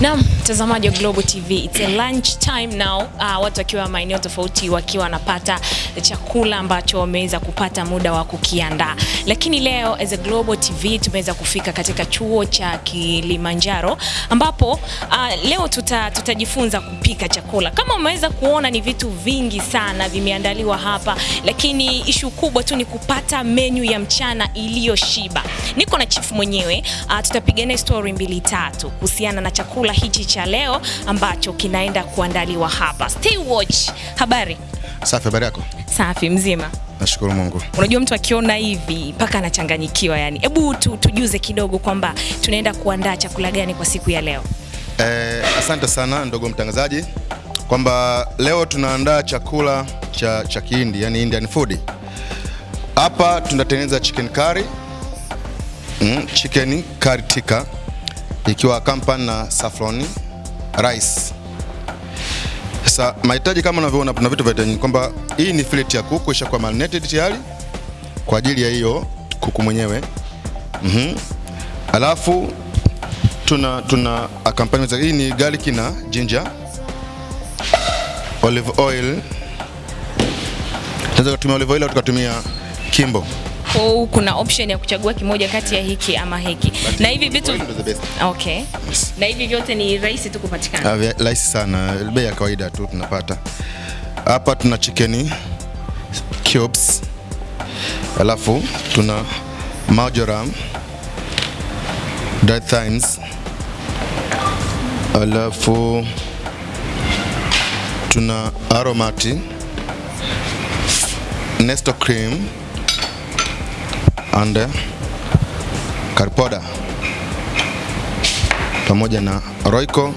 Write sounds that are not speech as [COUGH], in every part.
Naam, mtazamaji wa Global TV, it's a lunch time now. Uh, watu wakiwa maeneo tofauti wakiwa wanapata chakula ambacho wameweza kupata muda wa kukiandaa, lakini leo as a Global TV tumeweza kufika katika chuo cha Kilimanjaro ambapo uh, leo tuta, tutajifunza kupika chakula. Kama umeweza kuona ni vitu vingi sana vimeandaliwa hapa, lakini ishu kubwa tu ni kupata menu ya mchana iliyoshiba. Niko na chief mwenyewe uh, tutapiga naye story mbili tatu kuhusiana na chakula hichi cha leo ambacho kinaenda kuandaliwa hapa. Stay watch. Habari? Safi, habari yako? Safi, mzima. Nashukuru Mungu. Unajua mtu akiona hivi mpaka anachanganyikiwa yani. Hebu tu, tujuze kidogo kwamba tunaenda kuandaa chakula gani kwa siku ya leo. Eh, asante sana ndogo mtangazaji kwamba leo tunaandaa chakula cha, cha Kihindi yani Indian food. Hapa tunatengeneza chicken curry, mm, chicken curry tikka ikiwa kampan na saffron rice. Sasa mahitaji kama unavyoona, kuna vitu vya kwamba hii ni fillet ya kuku ishakuwa marinated tayari kwa ajili ya hiyo kuku mwenyewe. mm -hmm. Alafu tuna tuna accompaniment hii ni garlic na ginger, olive oil. Tunaweza kutumia olive oil au tukatumia kimbo. Hiyo kuna option ya kuchagua kimoja kati ya hiki ama hiki. Na hivi vitu. Okay. Na hivi vyote ni rahisi tu kupatikana. Ah, rahisi sana, bei ya kawaida tu tunapata hapa. Tuna chicken cubes, alafu tuna marjoram, dried thymes, alafu tuna aromati, nesto cream and karpoda pamoja na Royco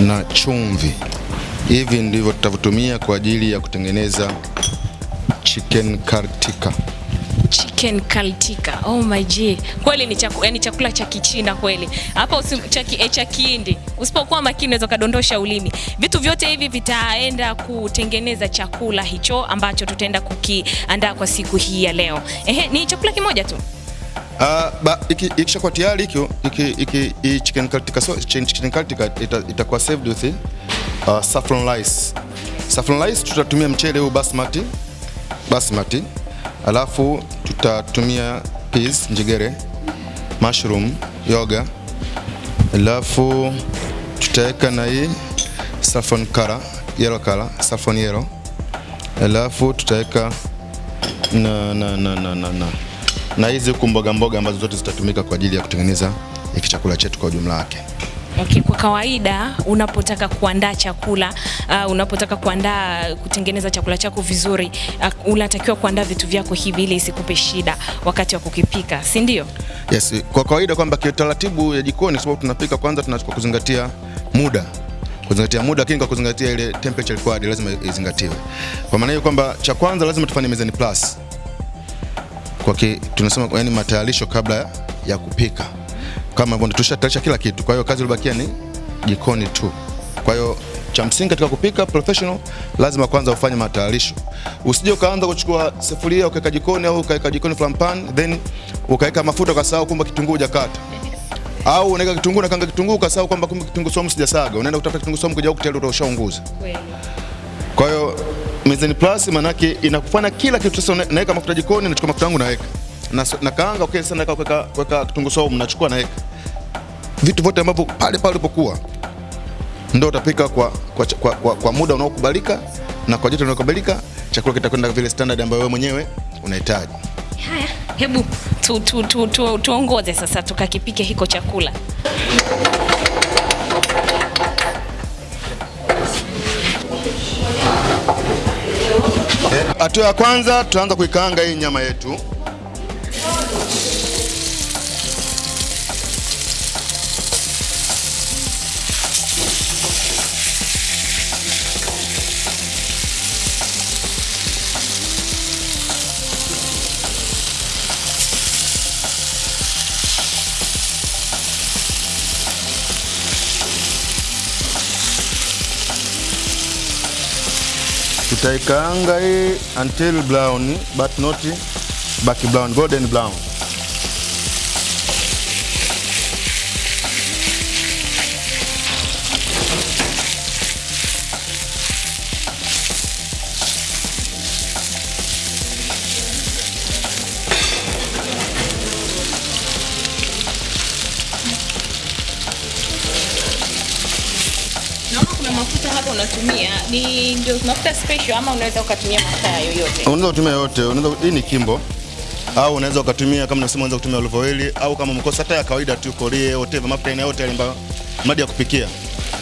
na chumvi. Hivi ndivyo tutavyotumia kwa ajili ya kutengeneza chicken kartika. Chicken kaltika. Oh my g. Kweli ni chakula, yani chakula cha Kichina kweli. Hapa cha Kihindi. Usipokuwa makini unaweza kadondosha ulimi. Vitu vyote hivi vitaenda kutengeneza chakula hicho ambacho tutaenda kukiandaa kwa siku hii ya leo. Ehe, ni chakula kimoja tu. Iki ikishakuwa tayari hii chicken curry itakuwa served with uh, saffron rice. Saffron rice tutatumia mchele huu basmati basmati, alafu tutatumia peas njegere, mushroom, yoga, alafu tutaweka na hii saffron color, yellow color, saffron yellow, alafu tutaweka na na na na na na na hizi huku mboga mboga ambazo zote zitatumika kwa ajili ya kutengeneza hiki chakula chetu kwa ujumla wake. Okay, kwa kawaida unapotaka kuandaa chakula uh, unapotaka kuandaa kutengeneza chakula chako vizuri uh, unatakiwa kuandaa vitu vyako hivi ili isikupe shida wakati wa kukipika, si ndio? Yes, kwa kawaida kwamba kiutaratibu ya jikoni, sababu tunapika kwanza, tunachukua kuzingatia muda kuzingatia muda, lakini kwa kuzingatia ile temperature required lazima izingatiwe. Kwa maana hiyo kwamba cha kwanza lazima tufanye mezani plus kwa ki, tunasema yani matayarisho kabla ya, kupika, kama hivyo tushatayarisha kila kitu. Kwa hiyo kazi iliyobakia ni jikoni tu. Kwa hiyo cha msingi katika kupika professional, lazima kwanza ufanye matayarisho. Usije ukaanza kuchukua sufuria ukaweka jikoni au ukaweka jikoni flampan pan then ukaweka mafuta ukasahau kumbe kitunguu hujakata au unaweka kitunguu na kanga kitunguu ukasahau kwamba kumbe kitunguu saumu sijasaga, unaenda kutafuta kitunguu saumu kuja huku tayari ushaunguza. Kweli. Kwa hiyo Mizani plus manake inakufanya kila kitu. Sasa naweka mafuta jikoni, nachukua mafuta yangu naweka na, na kaanga okay, sasa naweka kuweka kuweka kitunguu saumu nachukua naweka vitu vyote ambavyo pale pale ulipokuwa ndio utapika kwa, kwa, kwa, kwa, kwa muda unaokubalika na kwa joto unaokubalika, chakula kitakwenda vile standard ambayo wewe mwenyewe unahitaji. Haya, hebu tu, tu, tu, tu, tuongoze sasa tukakipike hiko chakula. Hatua ya kwanza tutaanza kuikaanga hii nyama yetu. Tutaikaanga hii until brown but not baki brown, golden brown. Hapa unatumia ni ndio mafuta special ama unaweza ukatumia mafuta yoyote? Unaweza kutumia yote, unaweza hii ni Kimbo au unaweza ukatumia kama nasema, unaweza kutumia olive oil au kama mkosa hata ya kawaida tu korie whatever, mafuta aina yote alimba madi ya kupikia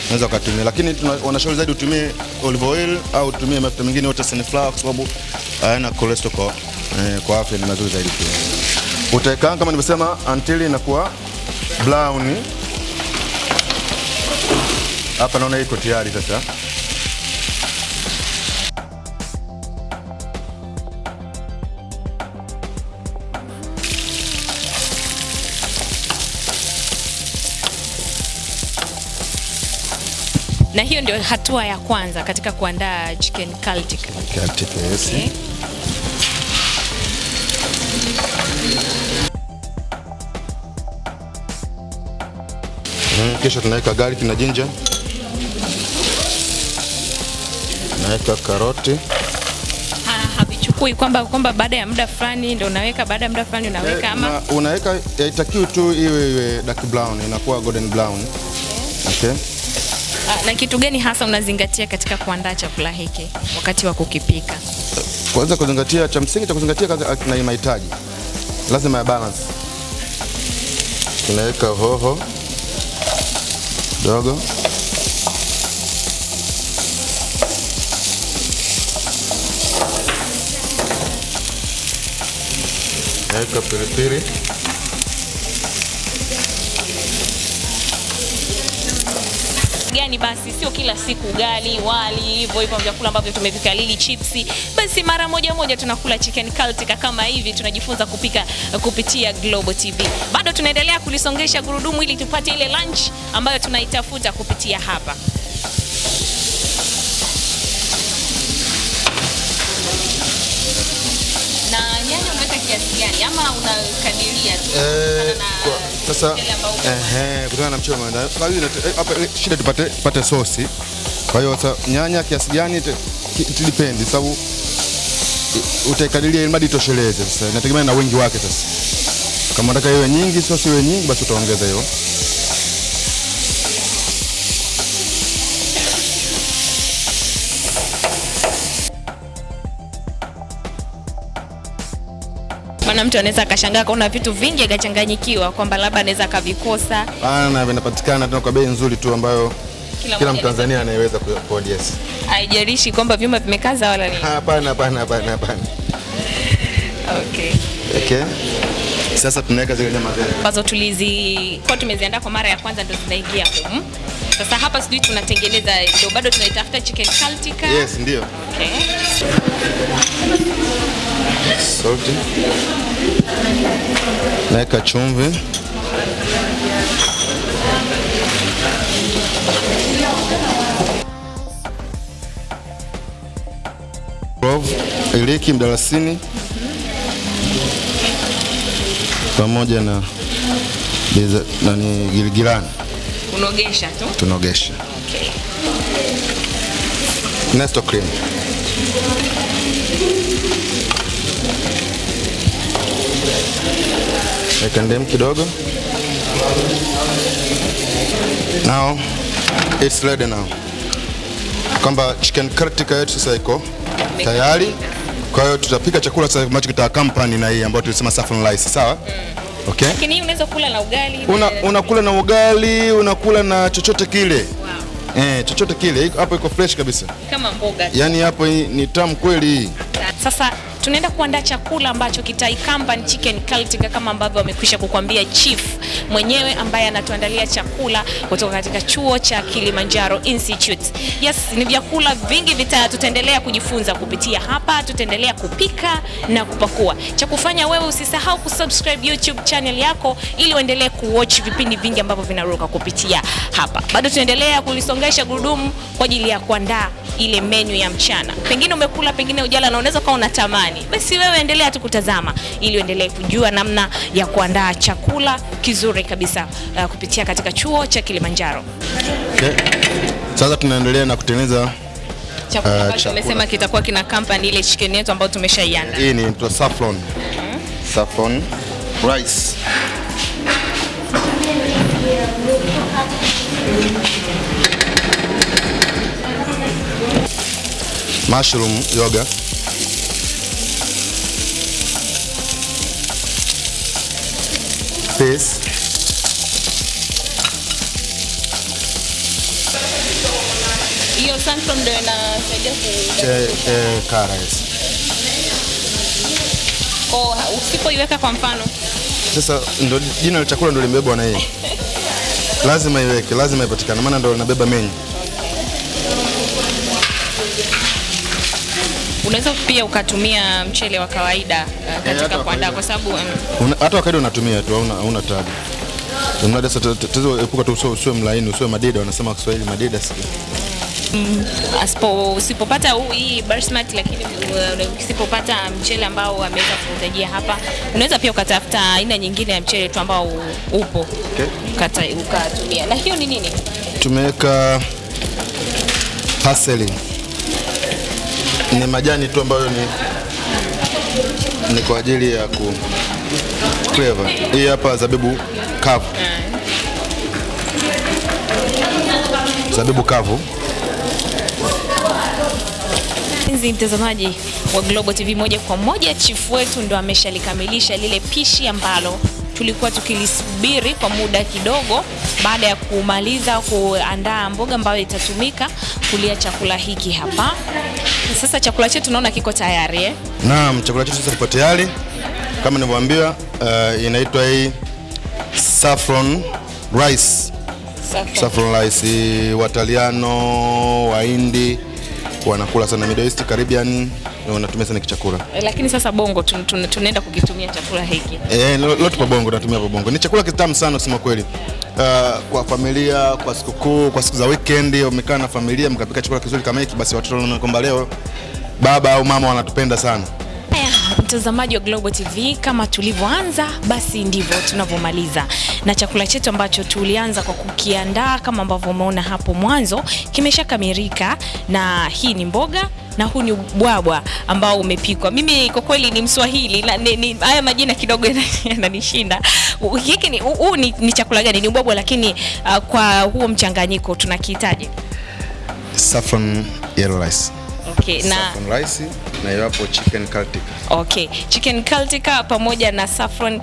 unaweza ukatumia, lakini wanashauri zaidi utumie olive oil au utumie mafuta mengine yote sunflower, kwa sababu hayana cholesterol kwa, eh, kwa afya ni mazuri zaidi pia. Utaikaanga kama nilivyosema until inakuwa brown. Hapa naona iko tayari sasa. Na hiyo ndio hatua ya kwanza katika kuandaa chicken Celtic. Celtic, yes. Okay. Mm, Kisha tunaweka garlic na ginger, naweka karoti Ha- Havichukui kwamba kwamba baada ya muda fulani ndio unaweka, baada ya muda fulani unaweka Eh, ama na unaweka haitakiwi tu iwe iwe dark brown, inakuwa golden brown. Okay. Ah, na kitu gani hasa unazingatia katika kuandaa chakula hiki wakati wa kukipika? Kwanza kuzingatia, cha msingi cha kuzingatia kwanza na mahitaji, lazima ya balance. Tunaweka hoho dogo, naweka pilipili gani basi, sio kila siku ugali, wali, hivyo hivyo vyakula ambavyo tumevikalili, chipsi. Basi mara moja moja tunakula chicken kaltika kama hivi, tunajifunza kupika kupitia Global TV. Bado tunaendelea kulisongesha gurudumu ili tupate ile lunch ambayo tunaitafuta kupitia hapa. Kiasi gani ama unakadiria tu? Eh, kutokana na sasa mchele kutokana na eh, hapa shida tupate tupate sosi. Kwa hiyo sasa nyanya kiasi gani depends sababu i- utaikadiria ili mradi itosheleze. Sasa inategemea na wingi wake. Sasa kama unataka iwe nyingi, sosi iwe nyingi, basi utaongeza hiyo. Maana mtu anaweza akashangaa kaona vitu vingi akachanganyikiwa kwamba labda anaweza akavikosa. Hapana, vinapatikana tena kwa bei nzuri tu ambayo Kila kila Mtanzania anayeweza ku yes. Haijalishi kwamba vyuma vimekaza wala nini. Hapana, hapana, hapana, hapana. Okay. Okay. Sasa tunaweka zile nyama zetu. ambazo tulizi kwa tumeziandaa kwa mara ya kwanza ndio zinaingia humu. Sasa hapa sijui tunatengeneza ndio bado tunaitafuta chicken Celtic. Yes, ndio. Okay. Salt. Naweka chumvi. Iliki, mdalasini pamoja na nani giligilani Unogesha tu. tunogesha. Okay. Nesto cream. Weka ndimu kidogo. Now it's ready now. Kwamba chicken Celtic yetu sasa iko tayari. Kwa hiyo tutapika chakula sasa ambacho kita company na hii ambayo tulisema saffron rice, sawa? Okay? Lakini hii unaweza kula na ugali. Una, unakula na ugali, unakula na chochote kile. Wow. Eh, chochote kile. Hapo iko fresh kabisa. Kama mboga. Yaani hapo ni tamu kweli hii. Sasa tunaenda kuandaa chakula ambacho kitaikamba chicken kaltinga kama ambavyo wamekwisha kukwambia chief mwenyewe ambaye anatuandalia chakula kutoka katika chuo cha Kilimanjaro Institute. Yes, ni vyakula vingi vita tutaendelea kujifunza kupitia hapa, tutaendelea kupika na kupakua. Cha kufanya wewe usisahau kusubscribe YouTube channel yako ili uendelee kuwatch vipindi vingi ambavyo vinaruka kupitia hapa. Bado tunaendelea kulisongesha gurudumu kwa ajili ya kuandaa ile menu ya mchana. Pengine umekula, pengine ujala na unaweza ukawa unatamani, basi wewe endelea tu kutazama ili uendelee kujua namna ya kuandaa chakula kizuri kabisa uh, kupitia katika chuo cha Kilimanjaro. Okay. Sasa tunaendelea na kutengeneza Chakula Uh, ambacho chakula. umesema kitakuwa kina company ile chicken yetu ambayo tumeshaiandaa. hii ni saffron. Saffron rice. mushroom yoga peas Hiyo sunflower ndio inasaidia ku kwa usipoiweka kwa mfano Sasa ndo jina la chakula ndo limebebwa na yeye, [LAUGHS] lazima iweke, lazima ipatikane, maana ndo linabeba menyu. Unaweza pia ukatumia mchele wa kawaida uh, katika wa kuandaa kwa sababu um, hata wakati unatumia tu hauna hauna tabu. Mradi sasa tatizo epuka tu usiwe- usiwe mlaini, usiwe madida, wanasema kwa Kiswahili madida si. asipo usipopata hii basmati lakini uh, usipopata mchele ambao ameweza kuutajia hapa, unaweza pia ukatafuta aina nyingine ya mchele tu ambao upo Okay. ukata, ukatumia. Na hiyo ni nini? Tumeweka parsley. Ni majani tu ambayo ni ni kwa ajili ya ku flavor. Hii hapa zabibu kavu. Zabibu kavu. Mpenzi mtazamaji wa Global TV moja kwa moja, chifu wetu ndo ameshalikamilisha lile pishi ambalo tulikuwa tukilisubiri kwa muda kidogo, baada ya kumaliza kuandaa mboga ambayo itatumika kulia chakula hiki hapa. Sasa chakula chetu naona kiko tayari eh? Naam, chakula chetu sasa kiko tayari kama nilivyoambiwa. Uh, inaitwa hii saffron rice. Saffron rice, Wataliano, Wahindi wanakula sana, Middle East, Caribbean wanatumia sana kichakula. E, Lakini sasa bongo tun- tun- tunaenda kukitumia chakula hiki. Eh, leo leo tupo Bongo, tunatumia kwa Bongo. Ni chakula kitamu sana kusema kweli. Uh, kwa familia, kwa sikukuu, kwa siku za weekend, umekaa na familia mkapika chakula kizuri kama hiki, basi watoto wanaona kwamba leo baba au mama wanatupenda sana. Mtazamaji wa Global TV, kama tulivyoanza basi ndivyo tunavyomaliza, na chakula chetu ambacho tulianza kwa kukiandaa kama ambavyo umeona hapo mwanzo kimeshakamilika, na hii ni mboga na huu ni ubwabwa ambao umepikwa. Mimi kwa kweli ni Mswahili na ni, ni, haya majina kidogo [LAUGHS] yananishinda. Hiki ni huu ni, ni chakula gani? Ni ubwabwa, lakini uh, kwa huo mchanganyiko tunakihitaji Saffron yellow rice. Okay, na Saffron rice na iwapo chicken kaltika. Okay, chicken kaltika pamoja na saffron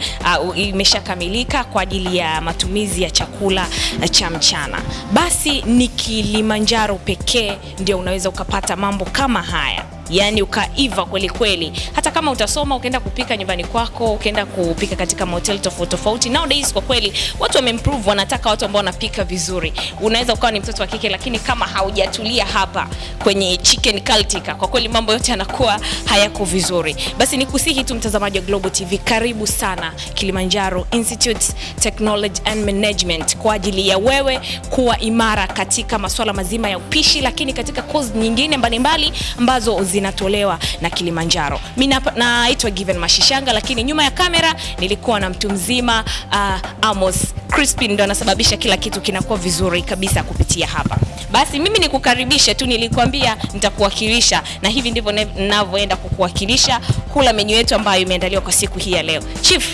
uh, imeshakamilika kwa ajili ya matumizi ya chakula uh, cha mchana. Basi ni Kilimanjaro pekee ndio unaweza ukapata mambo kama haya yaani ukaiva kweli kweli. Hata kama utasoma ukaenda kupika nyumbani kwako, ukaenda kupika katika mahoteli tofauti tofauti, nowadays kwa kweli watu wameimprove, wanataka watu ambao wanapika vizuri. Unaweza ukawa ni mtoto wa kike, lakini kama haujatulia hapa kwenye chicken cultica, kwa kweli mambo yote yanakuwa hayako vizuri. Basi nikusihi tu mtazamaji wa Global TV, karibu sana Kilimanjaro Institute Technology and Management kwa ajili ya wewe kuwa imara katika masuala mazima ya upishi, lakini katika kozi nyingine mbalimbali ambazo zinatolewa na Kilimanjaro. Mimi naitwa Given Mashishanga, lakini nyuma ya kamera nilikuwa na mtu mzima uh, Amos Crispin ndo anasababisha kila kitu kinakuwa vizuri kabisa kupitia hapa. Basi mimi nikukaribishe tu, nilikwambia nitakuwakilisha, na hivi ndivyo ninavyoenda kukuwakilisha kula menyu yetu ambayo imeandaliwa kwa siku hii ya leo. Chief,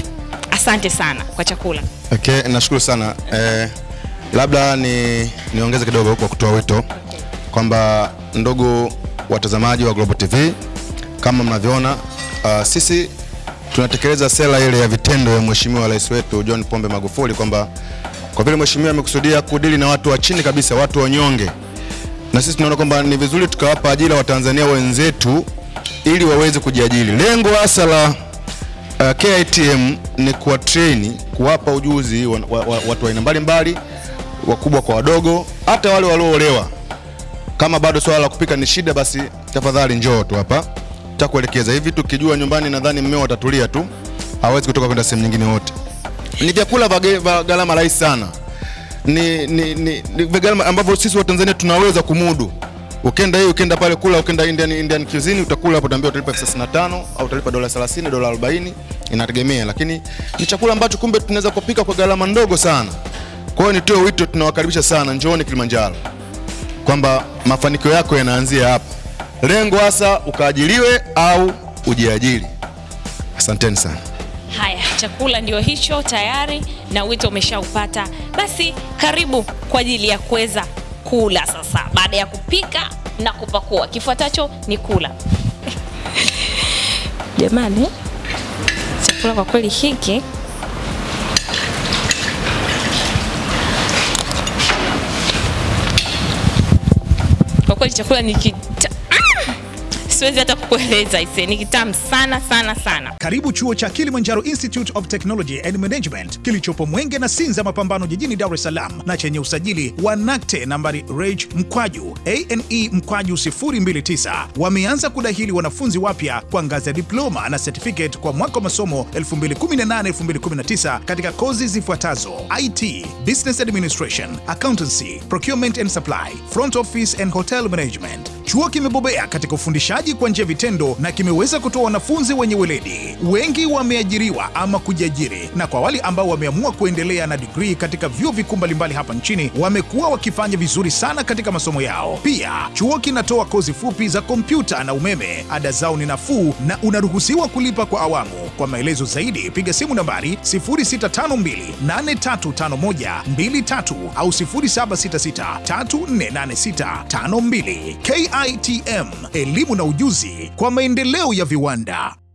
asante sana kwa chakula. Okay, nashukuru sana. Eh, labda ni niongeze kidogo kwa kutoa wito okay, kwamba ndugu watazamaji wa Global TV, kama mnavyoona uh, sisi tunatekeleza sera ile ya vitendo ya Mheshimiwa Rais wetu John Pombe Magufuli kwamba kwa vile mheshimiwa amekusudia kudili na watu wa chini kabisa, watu wanyonge, na sisi tunaona kwamba ni vizuri tukawapa ajira Watanzania wenzetu ili waweze kujiajiri. Lengo hasa la uh, KITM ni kuwa train kuwapa ujuzi wa, wa, wa, watu wa aina mbalimbali, wakubwa kwa wadogo, hata wale walioolewa. Kama bado swala la kupika ni shida, basi tafadhali njoo tu hapa, takuelekeza hivi. Tukijua nyumbani, nadhani mmeo atatulia tu, hawezi kutoka kwenda sehemu nyingine wote. Ni vyakula vya gharama rahisi sana, ni, ni, ni, ni gharama ambavyo sisi wa Tanzania tunaweza kumudu. Ukenda hii ukenda pale kula, ukenda Indian, Indian cuisine utakula hapo, utaambiwa utalipa elfu thelathini na tano au utalipa dola 30 dola 40, inategemea, lakini ni chakula ambacho kumbe tunaweza kupika kwa gharama ndogo sana. Kwa hiyo nitoe wito, tunawakaribisha sana, njooni Kilimanjaro, kwamba mafanikio yako yanaanzia hapa. Lengo hasa ukaajiriwe au ujiajiri. Asanteni sana. Haya, chakula ndio hicho tayari na wito umeshaupata. Basi karibu kwa ajili ya kuweza kula sasa. Baada ya kupika na kupakua. Kifuatacho ni kula. [LAUGHS] Jamani, chakula kwa kweli hiki kweli chakula ni! Siwezi hata kukueleza ise, ni kitamu sana sana sana. Karibu chuo cha Kilimanjaro Institute of Technology and Management kilichopo Mwenge na Sinza Mapambano jijini Dar es Salaam na chenye usajili wa NACTE nambari reg mkwaju ane mkwaju 029. Wameanza kudahili wanafunzi wapya kwa ngazi ya diploma na certificate kwa mwaka wa masomo 2018-2019 katika kozi zifuatazo: IT, Business Administration, Accountancy, Procurement and Supply, Front Office and Hotel Management. Chuo kimebobea katika ufundishaji kwa njia vitendo na kimeweza kutoa wanafunzi wenye weledi. Wengi wameajiriwa ama kujiajiri, na kwa wale ambao wameamua kuendelea na digrii katika vyuo vikuu mbalimbali hapa nchini wamekuwa wakifanya vizuri sana katika masomo yao. Pia chuo kinatoa kozi fupi za kompyuta na umeme. Ada zao ni nafuu na unaruhusiwa kulipa kwa awamu. Kwa maelezo zaidi piga simu nambari 0652835123 au 0766348652. KITM, elimu na ujuzi kwa maendeleo ya viwanda.